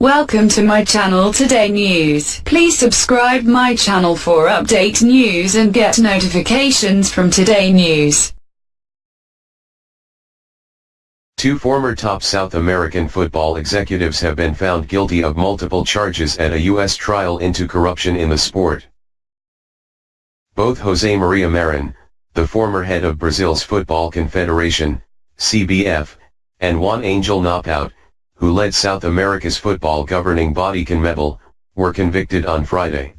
Welcome to my channel Today News. Please subscribe my channel for update news and get notifications from Today News. Two former top South American football executives have been found guilty of multiple charges at a U.S. trial into corruption in the sport. Both Jose Maria Marin, the former head of Brazil's Football Confederation, CBF, and Juan Angel Napout, who led South America's football governing body CONMEBOL, were convicted on Friday.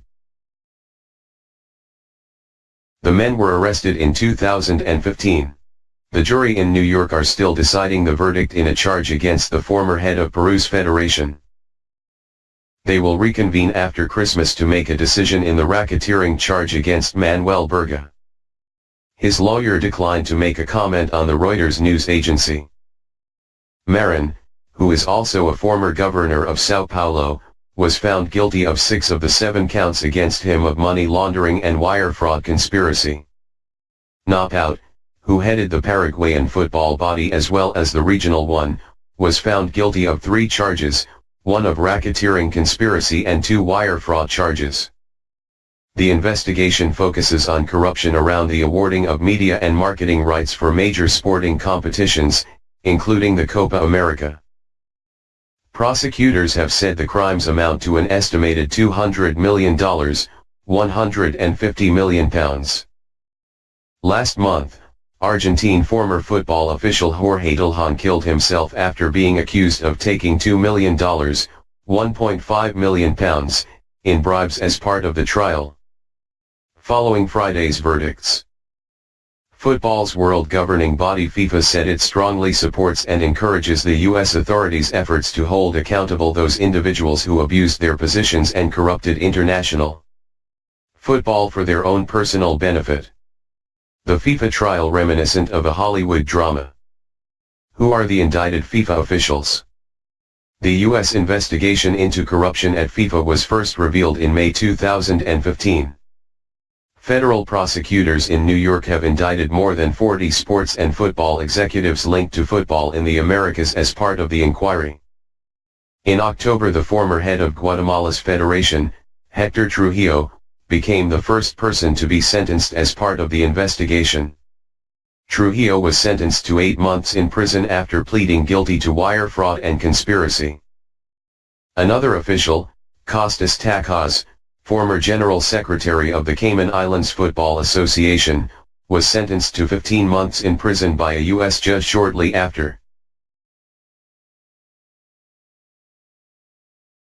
The men were arrested in 2015. The jury in New York are still deciding the verdict in a charge against the former head of Peru's federation. They will reconvene after Christmas to make a decision in the racketeering charge against Manuel Burga. His lawyer declined to make a comment on the Reuters news agency. Marin, who is also a former governor of Sao Paulo, was found guilty of six of the seven counts against him of money laundering and wire fraud conspiracy. Napout, who headed the Paraguayan football body as well as the regional one, was found guilty of three charges, one of racketeering conspiracy and two wire fraud charges. The investigation focuses on corruption around the awarding of media and marketing rights for major sporting competitions, including the Copa America. Prosecutors have said the crimes amount to an estimated $200 million, 150 million pounds. Last month, Argentine former football official Jorge Delhon killed himself after being accused of taking $2 million, 1.5 million pounds, in bribes as part of the trial. Following Friday's verdicts. Football's world governing body FIFA said it strongly supports and encourages the U.S. authorities' efforts to hold accountable those individuals who abused their positions and corrupted international football for their own personal benefit. The FIFA trial reminiscent of a Hollywood drama. Who are the indicted FIFA officials? The U.S. investigation into corruption at FIFA was first revealed in May 2015. Federal prosecutors in New York have indicted more than 40 sports and football executives linked to football in the Americas as part of the inquiry. In October the former head of Guatemala's federation, Hector Trujillo, became the first person to be sentenced as part of the investigation. Trujillo was sentenced to eight months in prison after pleading guilty to wire fraud and conspiracy. Another official, Costas Takkas, former General Secretary of the Cayman Islands Football Association, was sentenced to 15 months in prison by a U.S. judge shortly after.